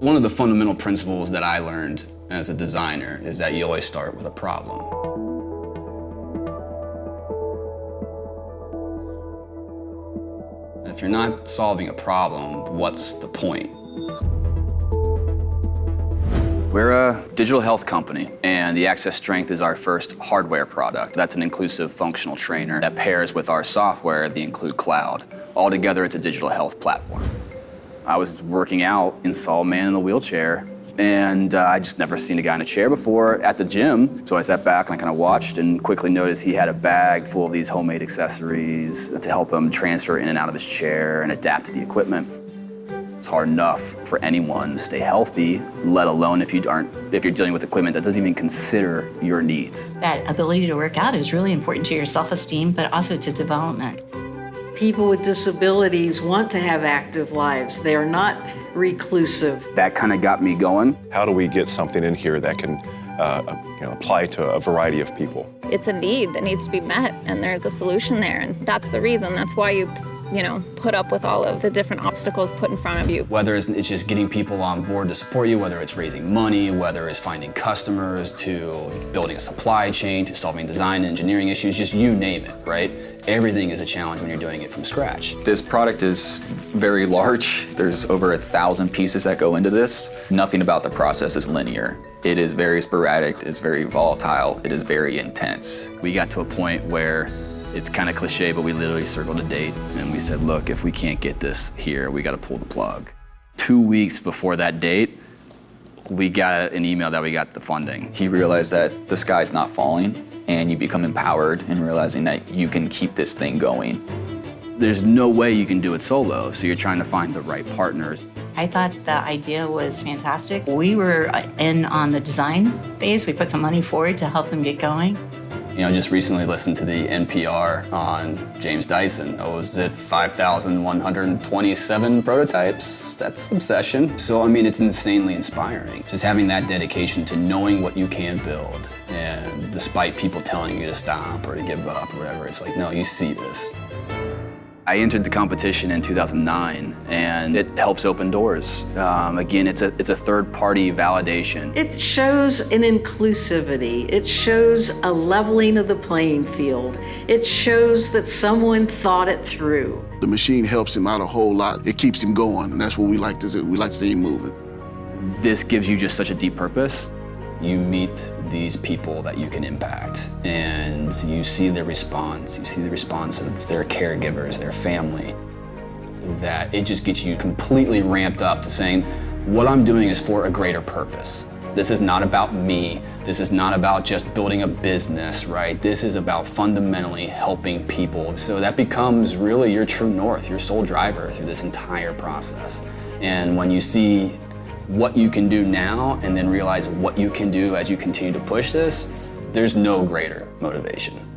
One of the fundamental principles that I learned as a designer is that you always start with a problem. If you're not solving a problem, what's the point? We're a digital health company, and the Access Strength is our first hardware product. That's an inclusive functional trainer that pairs with our software, the Include Cloud. Altogether, it's a digital health platform. I was working out and saw a man in a wheelchair, and uh, I just never seen a guy in a chair before at the gym. So I sat back and I kind of watched and quickly noticed he had a bag full of these homemade accessories to help him transfer in and out of his chair and adapt to the equipment. It's hard enough for anyone to stay healthy, let alone if you aren't if you're dealing with equipment that doesn't even consider your needs. That ability to work out is really important to your self-esteem, but also to development. People with disabilities want to have active lives. They are not reclusive. That kind of got me going. How do we get something in here that can uh, you know, apply to a variety of people? It's a need that needs to be met, and there's a solution there, and that's the reason. That's why you you know, put up with all of the different obstacles put in front of you. Whether it's, it's just getting people on board to support you, whether it's raising money, whether it's finding customers, to building a supply chain, to solving design and engineering issues, just you name it, right? Everything is a challenge when you're doing it from scratch. This product is very large. There's over a thousand pieces that go into this. Nothing about the process is linear. It is very sporadic, it's very volatile, it is very intense. We got to a point where it's kind of cliche, but we literally circled a date and we said, look, if we can't get this here, we got to pull the plug. Two weeks before that date, we got an email that we got the funding. He realized that the sky's not falling and you become empowered in realizing that you can keep this thing going. There's no way you can do it solo, so you're trying to find the right partners. I thought the idea was fantastic. We were in on the design phase. We put some money forward to help them get going. You know, just recently listened to the NPR on James Dyson. Oh, was it 5,127 prototypes? That's obsession. So, I mean, it's insanely inspiring. Just having that dedication to knowing what you can build. And despite people telling you to stop or to give up or whatever, it's like, no, you see this. I entered the competition in 2009, and it helps open doors. Um, again, it's a, it's a third-party validation. It shows an inclusivity. It shows a leveling of the playing field. It shows that someone thought it through. The machine helps him out a whole lot. It keeps him going, and that's what we like to do. We like to see him moving. This gives you just such a deep purpose. You meet these people that you can impact and you see their response, you see the response of their caregivers, their family, that it just gets you completely ramped up to saying, what I'm doing is for a greater purpose. This is not about me. This is not about just building a business, right? This is about fundamentally helping people. So that becomes really your true north, your sole driver through this entire process. And when you see what you can do now and then realize what you can do as you continue to push this, there's no greater motivation.